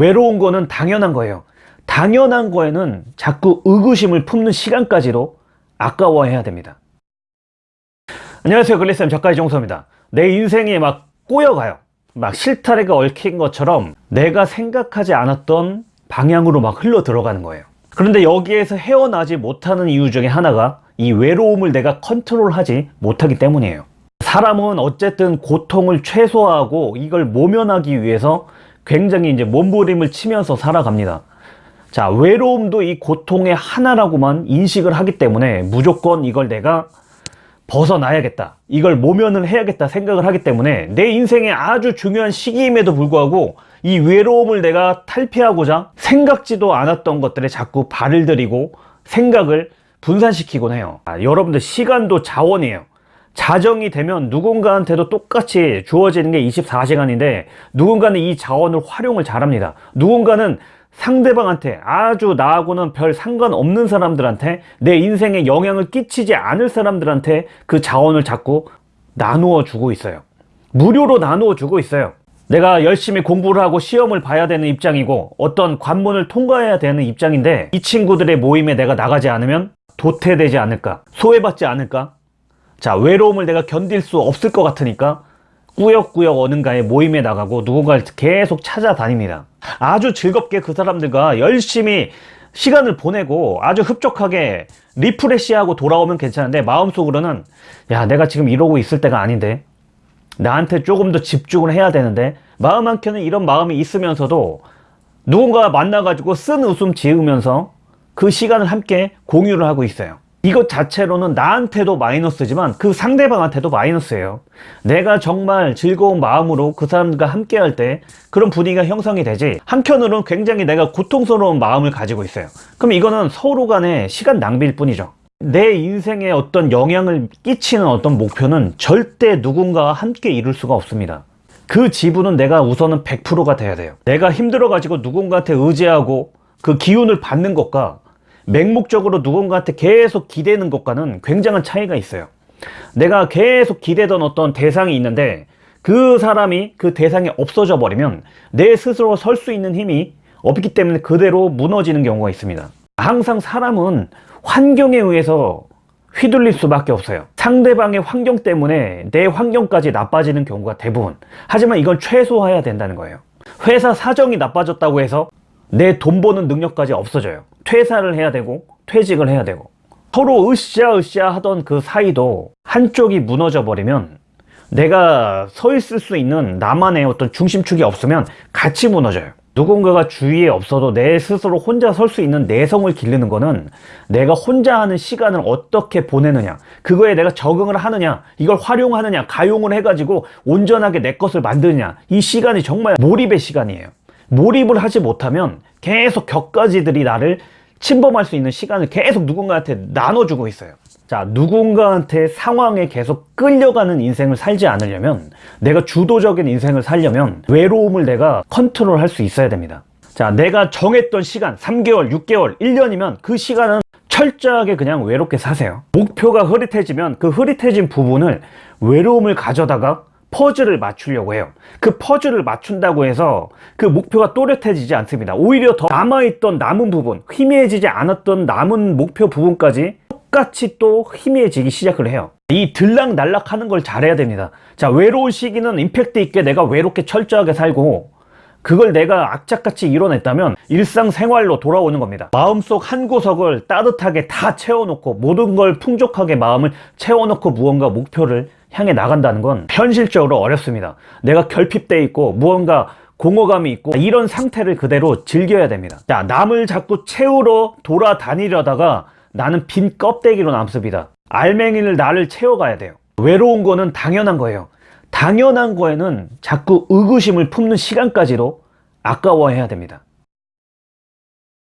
외로운 거는 당연한 거예요. 당연한 거에는 자꾸 의구심을 품는 시간까지도 아까워해야 됩니다. 안녕하세요. 글리쌤 작가의 정서입니다. 내 인생이 막 꼬여가요. 막 실타래가 얽힌 것처럼 내가 생각하지 않았던 방향으로 막 흘러 들어가는 거예요. 그런데 여기에서 헤어나지 못하는 이유 중에 하나가 이 외로움을 내가 컨트롤하지 못하기 때문이에요. 사람은 어쨌든 고통을 최소화하고 이걸 모면하기 위해서 굉장히 이제 몸부림을 치면서 살아갑니다. 자, 외로움도 이 고통의 하나라고만 인식을 하기 때문에 무조건 이걸 내가 벗어나야겠다. 이걸 모면을 해야겠다 생각을 하기 때문에 내 인생의 아주 중요한 시기임에도 불구하고 이 외로움을 내가 탈피하고자 생각지도 않았던 것들에 자꾸 발을 들이고 생각을 분산시키곤 해요. 아, 여러분들 시간도 자원이에요. 자정이 되면 누군가한테도 똑같이 주어지는 게 24시간인데 누군가는 이 자원을 활용을 잘합니다. 누군가는 상대방한테 아주 나하고는 별 상관없는 사람들한테 내 인생에 영향을 끼치지 않을 사람들한테 그 자원을 자꾸 나누어 주고 있어요. 무료로 나누어 주고 있어요. 내가 열심히 공부를 하고 시험을 봐야 되는 입장이고 어떤 관문을 통과해야 되는 입장인데 이 친구들의 모임에 내가 나가지 않으면 도태되지 않을까 소외받지 않을까 자 외로움을 내가 견딜 수 없을 것 같으니까 꾸역꾸역 어딘가에 모임에 나가고 누군가를 계속 찾아다닙니다. 아주 즐겁게 그 사람들과 열심히 시간을 보내고 아주 흡족하게 리프레시하고 돌아오면 괜찮은데 마음속으로는 야 내가 지금 이러고 있을 때가 아닌데 나한테 조금 더 집중을 해야 되는데 마음 한켠에 이런 마음이 있으면서도 누군가 만나가지고 쓴 웃음 지으면서 그 시간을 함께 공유를 하고 있어요 이것 자체로는 나한테도 마이너스지만 그 상대방한테도 마이너스예요. 내가 정말 즐거운 마음으로 그 사람과 함께 할 때 그런 분위기가 형성이 되지 한편으로는 굉장히 내가 고통스러운 마음을 가지고 있어요. 그럼 이거는 서로 간의 시간 낭비일 뿐이죠. 내 인생에 어떤 영향을 끼치는 어떤 목표는 절대 누군가와 함께 이룰 수가 없습니다. 그 지분은 내가 우선은 100%가 돼야 돼요. 내가 힘들어 가지고 누군가한테 의지하고 그 기운을 받는 것과 맹목적으로 누군가한테 계속 기대는 것과는 굉장한 차이가 있어요. 내가 계속 기대던 어떤 대상이 있는데 그 사람이 그 대상이 없어져 버리면 내 스스로 설 수 있는 힘이 없기 때문에 그대로 무너지는 경우가 있습니다. 항상 사람은 환경에 의해서 휘둘릴 수밖에 없어요. 상대방의 환경 때문에 내 환경까지 나빠지는 경우가 대부분. 하지만 이건 최소화해야 된다는 거예요. 회사 사정이 나빠졌다고 해서 내 돈 버는 능력까지 없어져요 퇴사를 해야 되고 퇴직을 해야 되고 서로 으쌰으쌰 하던 그 사이도 한쪽이 무너져 버리면 내가 서 있을 수 있는 나만의 어떤 중심축이 없으면 같이 무너져요. 누군가가 주위에 없어도 내 스스로 혼자 설 수 있는 내성을 기르는 거는 내가 혼자 하는 시간을 어떻게 보내느냐 그거에 내가 적응을 하느냐 이걸 활용하느냐 가용을 해가지고 온전하게 내 것을 만드느냐 이 시간이 정말 몰입의 시간이에요. 몰입을 하지 못하면 계속 격가지들이 나를 침범할 수 있는 시간을 계속 누군가한테 나눠주고 있어요. 자 누군가한테 상황에 계속 끌려가는 인생을 살지 않으려면 내가 주도적인 인생을 살려면 외로움을 내가 컨트롤 할 수 있어야 됩니다. 자 내가 정했던 시간 3개월 6개월 1년이면 그 시간은 철저하게 그냥 외롭게 사세요. 목표가 흐릿해지면 그 흐릿해진 부분을 외로움을 가져다가 퍼즐을 맞추려고 해요. 그 퍼즐을 맞춘다고 해서 그 목표가 또렷해지지 않습니다. 오히려 더 남아있던 남은 부분 희미해지지 않았던 남은 목표 부분까지 똑같이 또 희미해지기 시작을 해요. 이 들락날락 하는 걸 잘해야 됩니다. 자 외로운 시기는 임팩트 있게 내가 외롭게 철저하게 살고 그걸 내가 악착같이 이뤄냈다면 일상생활로 돌아오는 겁니다. 마음속 한 구석을 따뜻하게 다 채워놓고 모든 걸 풍족하게 마음을 채워놓고 무언가 목표를 향해 나간다는 건 현실적으로 어렵습니다. 내가 결핍돼 있고 무언가 공허감이 있고 이런 상태를 그대로 즐겨야 됩니다. 자 남을 자꾸 채우러 돌아다니려다가 나는 빈 껍데기로 남습니다. 알맹이를 나를 채워가야 돼요. 외로운 거는 당연한 거예요. 당연한 거에는 자꾸 의구심을 품는 시간까지도 아까워해야 됩니다